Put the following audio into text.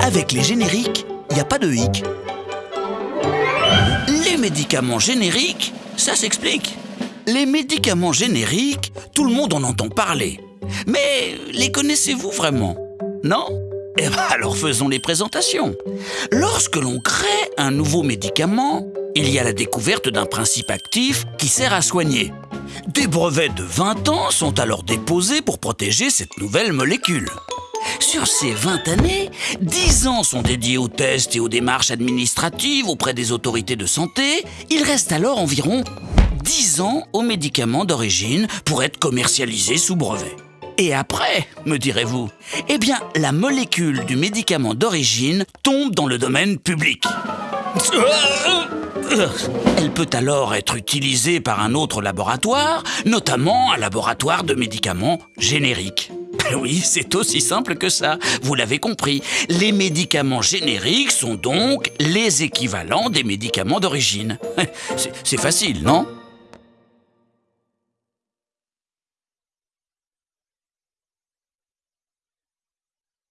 Avec les génériques, il n'y a pas de hic. Les médicaments génériques, ça s'explique. Les médicaments génériques, tout le monde en entend parler. Mais les connaissez-vous vraiment? Non? Eh bien alors faisons les présentations. Lorsque l'on crée un nouveau médicament, il y a la découverte d'un principe actif qui sert à soigner. Des brevets de 20 ans sont alors déposés pour protéger cette nouvelle molécule. Sur ces 20 années, 10 ans sont dédiés aux tests et aux démarches administratives auprès des autorités de santé. Il reste alors environ 10 ans aux médicaments d'origine pour être commercialisés sous brevet. Et après, me direz-vous Eh bien, la molécule du médicament d'origine tombe dans le domaine public. Elle peut alors être utilisée par un autre laboratoire, notamment un laboratoire de médicaments génériques. Oui, c'est aussi simple que ça, vous l'avez compris. Les médicaments génériques sont donc les équivalents des médicaments d'origine. C'est facile, non?